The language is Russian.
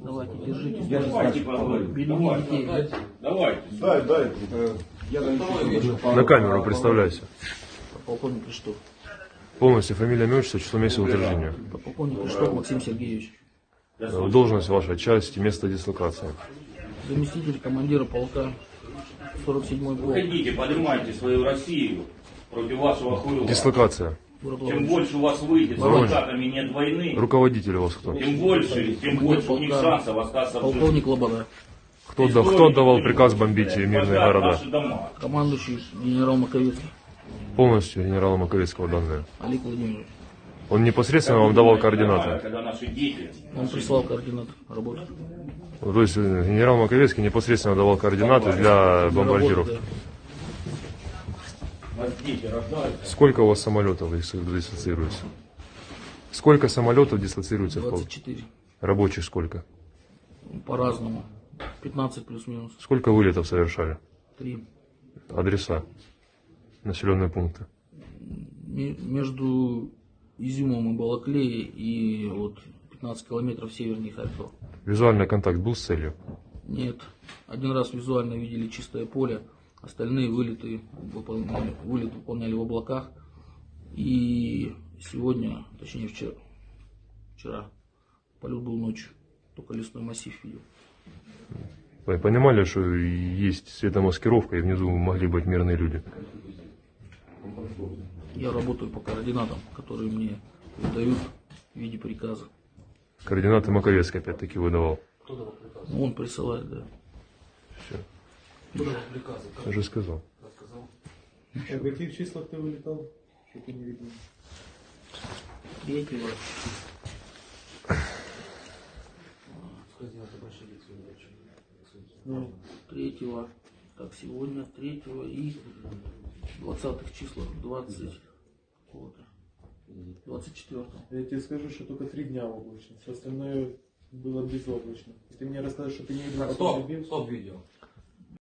Давайте, держите. Поговорим. Берегите детей. Давайте. Дай, дай. Я на камеру представляйся. Полковник Криштов. Полностью фамилия, имя, отчество, число месяца утверждения. Полковник Криштов Максим Сергеевич. Э, Должность ваша, часть, место дислокации. Заместитель командира полка 47-й полк. Выходите, поднимайте свою Россию против вашего хуйла. Дислокация. Чем Лавров. больше у вас выйдет с адвокатами нет войны, Руководитель у вас кто? тем больше, тем больше у них шансов остаться в жизни. Полковник Лобода. Кто, да, кто отдавал приказ бомбить мирные города? Командующий генерал Маковецкий. Полностью генерала Маковецкого данные. Олег Владимирович. Он непосредственно вам давал координаты. Когда наши дети Он прислал координаты работы. То есть э, генерал Маковецкий непосредственно давал координаты для бомбардировки. Работы, у нас дети рождаются. Сколько у вас самолетов дис- дислоцируется? Сколько самолетов дислоцируется да. в полк? 24. Рабочих сколько? По-разному. 15 плюс-минус. Сколько вылетов совершали? 3. Адреса? Населенные пункты? Между Изюмом и Балаклеей и вот 15 километров севернее Харькова. Визуальный контакт был с целью? Нет. Один раз визуально видели чистое поле, остальные вылеты выполняли, вылет выполняли в облаках. И сегодня, точнее вчера, вчера, полет был ночью, только лесной массив видел. Вы понимали, что есть светомаскировка, и внизу могли быть мирные люди? Я работаю по координатам, которые мне выдают в виде приказа. Координаты Маковецкий опять-таки выдавал. Он присылает, да. Я же сказал. А в каких числах ты вылетал? Что-то не видно. Третьего. Ну, Третьего. Так, сегодня третьего и двадцатых числах, 20 какого-то. 24 я тебе скажу, что только три дня облачно. Все остальное было безоблачно. И ты мне расскажешь, что ты не видел, как он Стоп, стоп видео.